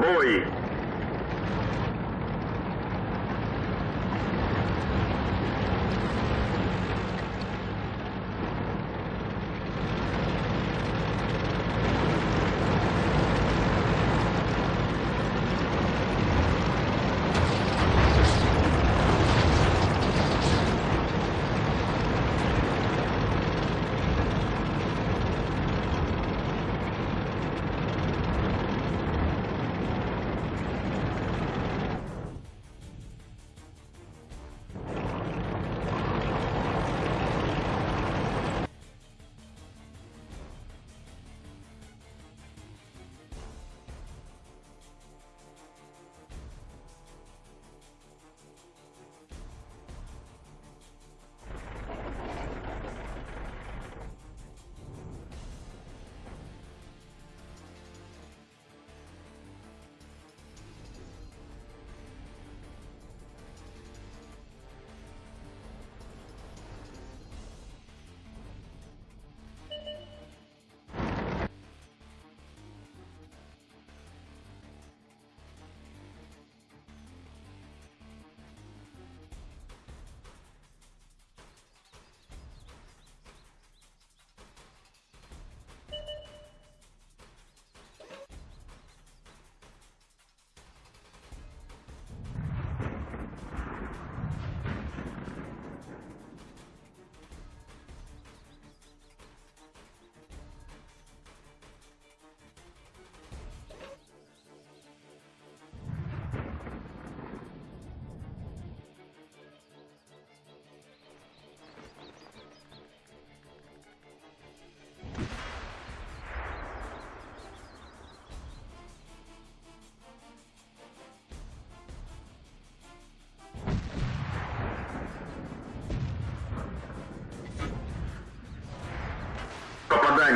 Bowie.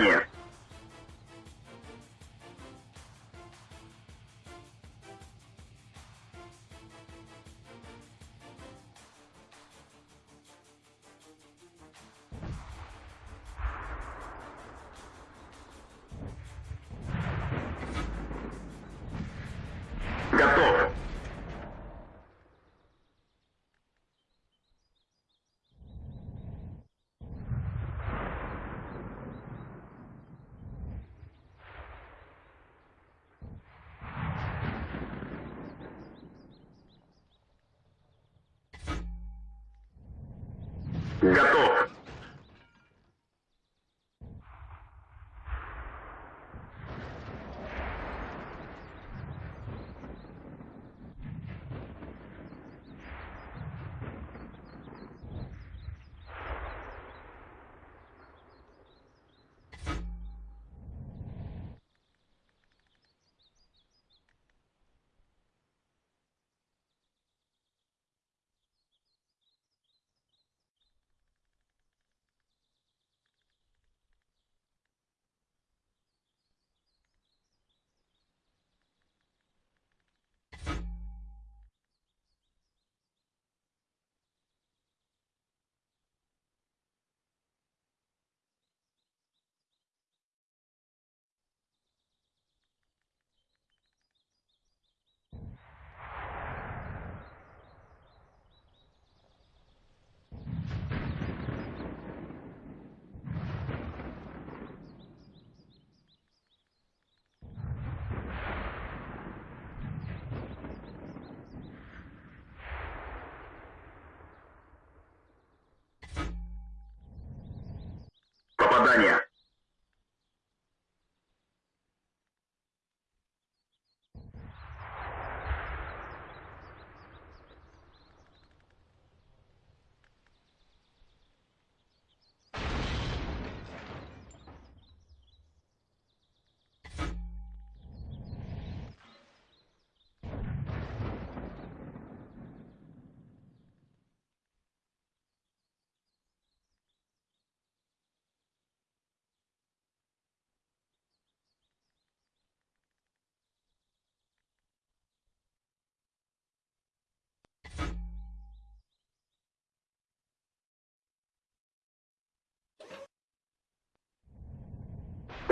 year. Готов! Попадание!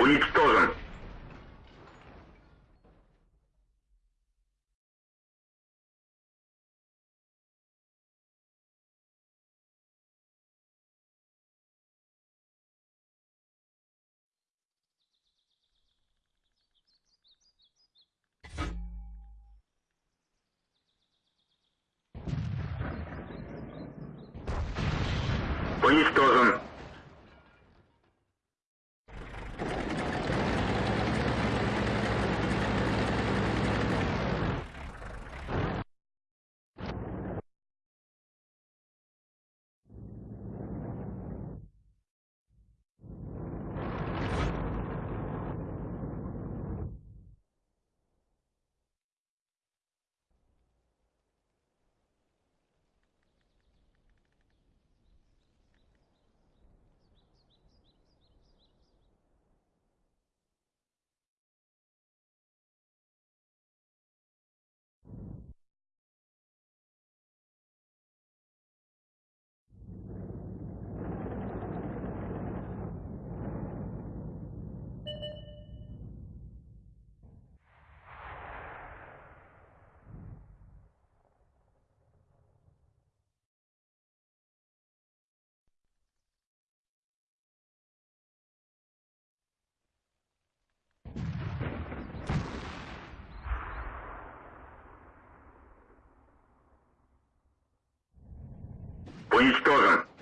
Уничтожен. Уничтожен. Уничтожен.